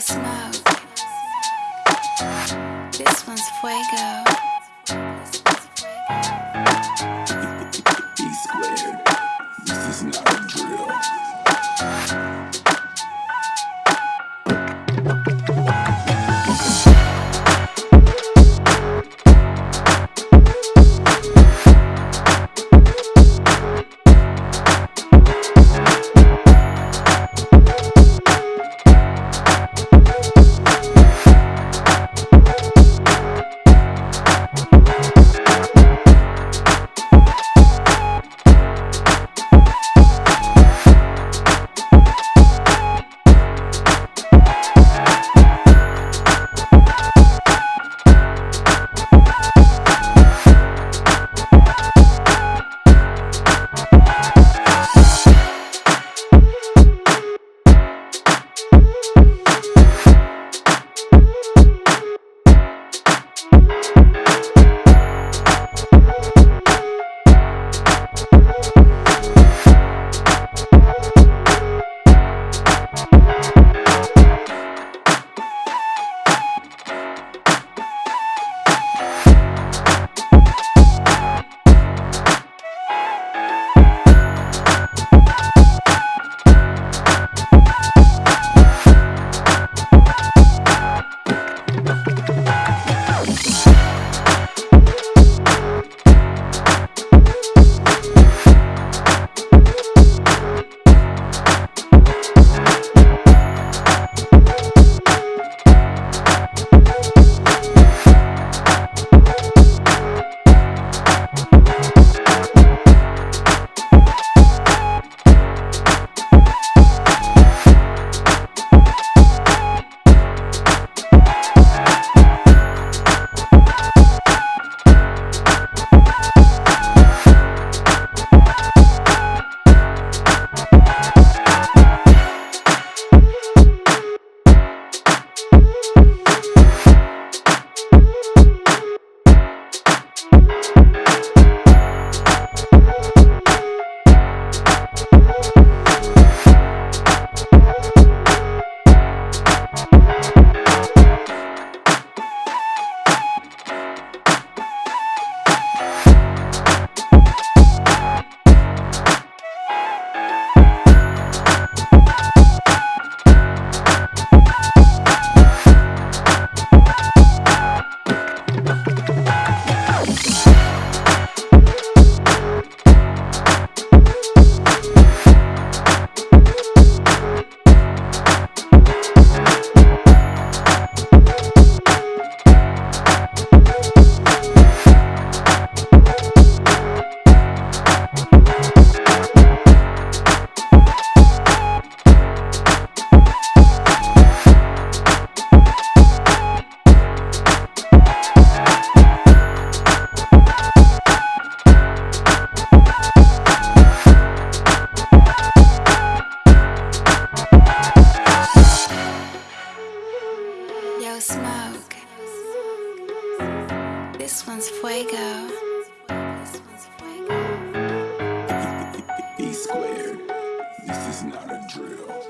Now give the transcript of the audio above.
Smoke. This one's fuego. one's fuego. B squared. This is not a drill.